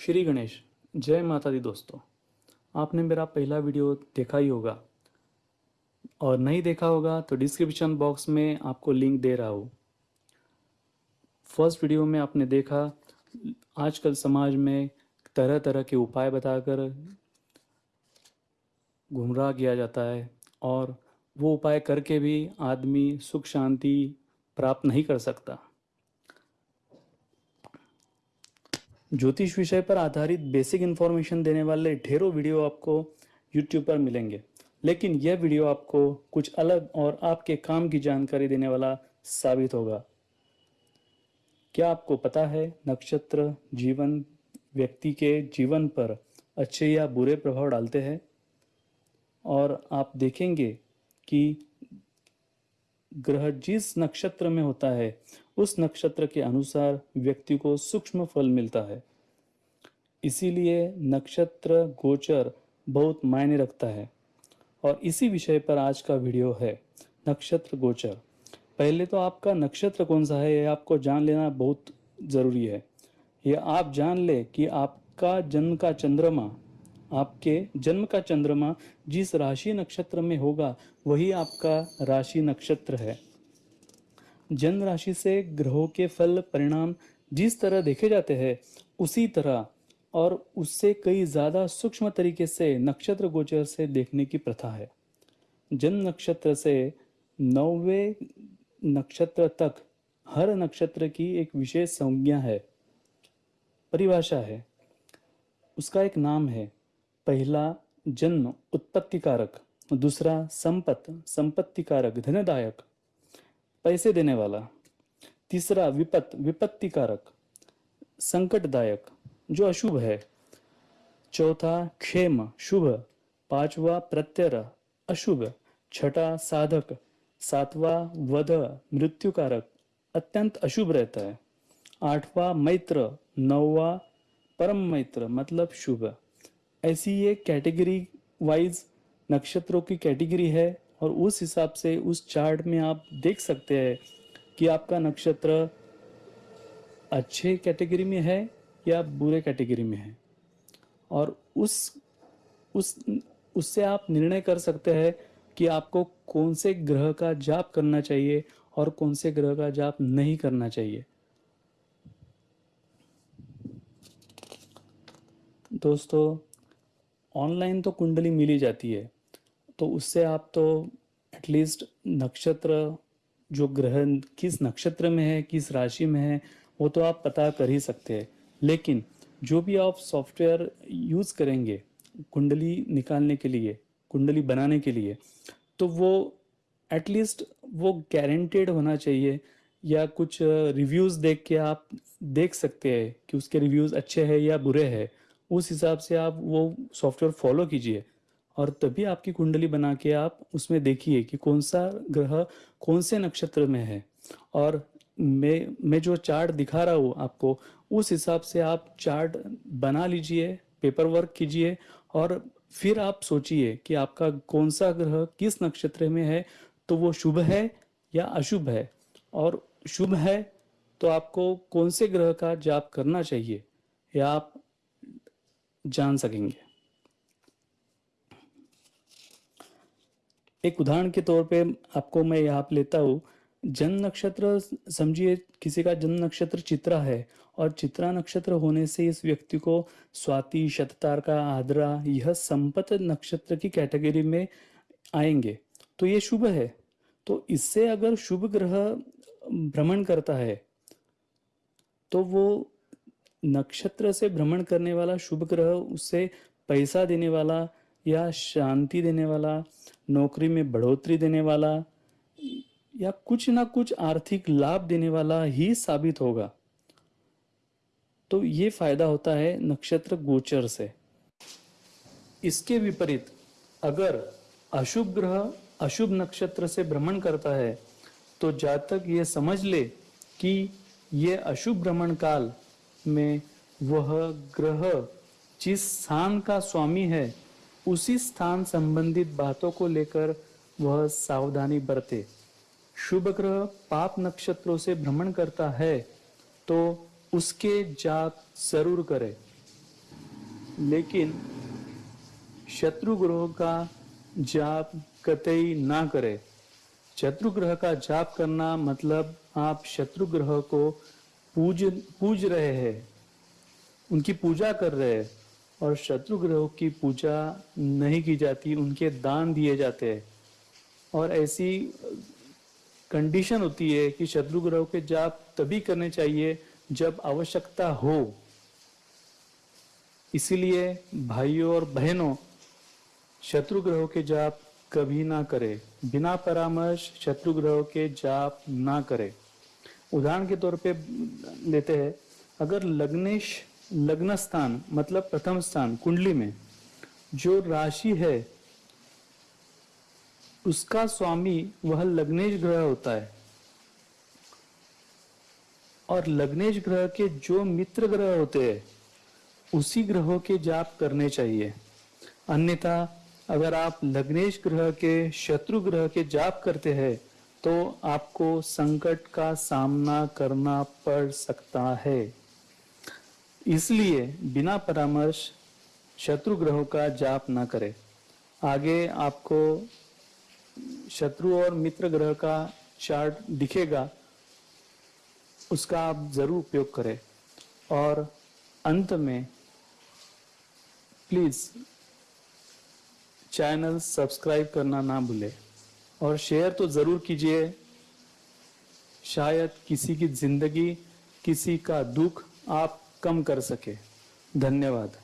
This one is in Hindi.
श्री गणेश, जय माता दी दोस्तों। आपने मेरा पहला वीडियो देखा ही होगा। और नहीं देखा होगा तो डिस्क्रिप्शन बॉक्स में आपको लिंक दे रहा हूँ। फ़र्स्ट वीडियो में आपने देखा, आजकल समाज में तरह तरह के उपाय बताकर गुमराह किया जाता है और वो उपाय करके भी आदमी सुख शांति प्राप्त नहीं कर सकता। ज्योतिष विषय पर आधारित बेसिक इन्फॉर्मेशन देने वाले ढेरों वीडियो आपको यूट्यूब पर मिलेंगे। लेकिन यह वीडियो आपको कुछ अलग और आपके काम की जानकारी देने वाला साबित होगा। क्या आपको पता है नक्षत्र जीवन व्यक्ति के जीवन पर अच्छे या बुरे प्रभाव डालते हैं? और आप देखेंगे कि ग्रह जिस नक्षत्र में होता है, उस नक्षत्र के अनुसार व्यक्ति को सूक्ष्म फल मिलता है। इसीलिए नक्षत्र गोचर बहुत मायने रखता है। और इसी विषय पर आज का वीडियो है, नक्षत्र गोचर। पहले तो आपका नक्षत्र कौन सा है यह आपको जान लेना बहुत ज़रूरी है। यह आप जान ले कि आपका जन्म का चंद्रमा आपके जन्म का चंद्रमा जिस राशि नक्षत्र में होगा, वही आपका राशि नक्षत्र है। जन्म राशि से ग्रहों के फल, परिणाम जिस तरह देखे जाते हैं, उसी तरह और उससे कई ज़्यादा सूक्ष्म तरीके से नक्षत्र गोचर से देखने की प्रथा है। जन्म नक्षत्र से नौवे नक्षत्र तक हर नक्षत्र की एक विशेष संज्ञा है, परिभाषा है। उसका एक नाम है पहला जन्म उत्पत्ति कारक दूसरा संपत संपत्ति कारक धनदायक, पैसे देने वाला, तीसरा विपत विपत्ति कारक संकटदायक, जो अशुभ है, चौथा क्षेम, शुभ, पांचवा प्रत्यय, अशुभ, छठा साधक, सातवा वध, मृत्युकारक, अत्यंत अशुभ रहता है, आठवां मैत्र, नौवा परम मैत्र मतलब शुभ। ऐसी ये कैटेगरी वाइज नक्षत्रों की कैटेगरी है और उस हिसाब से उस चार्ट में आप देख सकते हैं कि आपका नक्षत्र अच्छे कैटेगरी में है या बुरे कैटेगरी में है। और उस उस, उससे आप निर्णय कर सकते हैं कि आपको कौन से ग्रह का जाप करना चाहिए और कौन से ग्रह का जाप नहीं करना चाहिए। दोस्तों ऑनलाइन तो कुंडली मिली जाती है। तो उससे आप तो एटलीस्ट नक्षत्र, जो ग्रह किस नक्षत्र में है, किस राशि में है, वो तो आप पता कर ही सकते हैं। लेकिन जो भी आप सॉफ्टवेयर यूज़ करेंगे, कुंडली निकालने के लिए, कुंडली बनाने के लिए तो वो एटलीस्ट वो गारंटेड होना चाहिए। या कुछ रिव्यूज़ देख के आप देख सकते हैं कि उसके रिव्यूज़ अच्छे हैं या बुरे हैं। उस हिसाब से आप वो सॉफ्टवेयर फॉलो कीजिए और तभी आपकी कुंडली बना के आप उसमें देखिए कि कौन सा ग्रह कौन से नक्षत्र में है। और मैं मैं जो चार्ट दिखा रहा हूँ आपको, उस हिसाब से आप चार्ट बना लीजिए पेपर वर्क कीजिए और फिर आप सोचिए कि आपका कौन सा ग्रह किस नक्षत्र में है तो वो शुभ है या अशुभ है। और शुभ है तो आपको कौन से ग्रह का जाप करना चाहिए, या आप जान सकेंगे। एक उदाहरण के तौर पे आपको मैं यहाँ पे लेता हूँ। जन्म नक्षत्र, समझिए किसी का जन्म नक्षत्र चित्रा है और चित्रा नक्षत्र होने से इस व्यक्ति को स्वाति, शततार का आद्रा, यह संपत नक्षत्र की कैटेगरी में आएँगे। तो ये शुभ है। तो इससे अगर शुभ ग्रह भ्रमण करता है तो वो नक्षत्र से भ्रमण करने वाला शुभ ग्रह, उससे पैसा देने वाला या शांति देने वाला, नौकरी में बढ़ोतरी देने वाला या कुछ ना कुछ आर्थिक लाभ देने वाला ही साबित होगा। तो ये फ़ायदा होता है नक्षत्र गोचर से। इसके विपरीत, अगर अशुभ ग्रह अशुभ नक्षत्र से भ्रमण करता है तो जातक ये समझ ले कि ये अशुभ भ्रमण काल में वह ग्रह जिस स्थान का स्वामी है, उसी स्थान संबंधित बातों को लेकर वह सावधानी बरते। शुभ ग्रह पाप नक्षत्रों से भ्रमण करता है तो उसके जाप ज़रूर करे। लेकिन शत्रु ग्रह का जाप कतई ना करें। शत्रु ग्रह का जाप करना मतलब आप शत्रु ग्रह को पूज पूज रहे हैं। उनकी पूजा कर रहे हैं और शत्रु ग्रहों की पूजा नहीं की जाती, उनके दान दिए जाते हैं। और ऐसी कंडीशन होती है कि शत्रु ग्रहों के जाप तभी करने चाहिए जब आवश्यकता हो। इसीलिए भाइयों और बहनों शत्रु ग्रहों के जाप कभी ना करें। बिना परामर्श शत्रु ग्रहों के जाप ना करें। उदाहरण के तौर पे लेते हैं, अगर लग्नेश लग्न स्थान मतलब प्रथम स्थान, कुंडली में जो राशि है, उसका स्वामी वह लग्नेश ग्रह होता है। और लग्नेश ग्रह के जो मित्र ग्रह होते हैं, उसी ग्रहों के जाप करने चाहिए। अन्यथा, अगर आप लग्नेश ग्रह के शत्रु ग्रह के जाप करते हैं तो आपको संकट का सामना करना पड़ सकता है। इसलिए बिना परामर्श शत्रु ग्रहों का जाप ना करें। आगे आपको शत्रु और मित्र ग्रह का चार्ट दिखेगा, उसका आप ज़रूर उपयोग करें। और अंत में प्लीज़ चैनल सब्सक्राइब करना ना भूले। और शेयर तो ज़रूर कीजिए। शायद किसी की ज़िंदगी, किसी का दुख आप कम कर सके। धन्यवाद।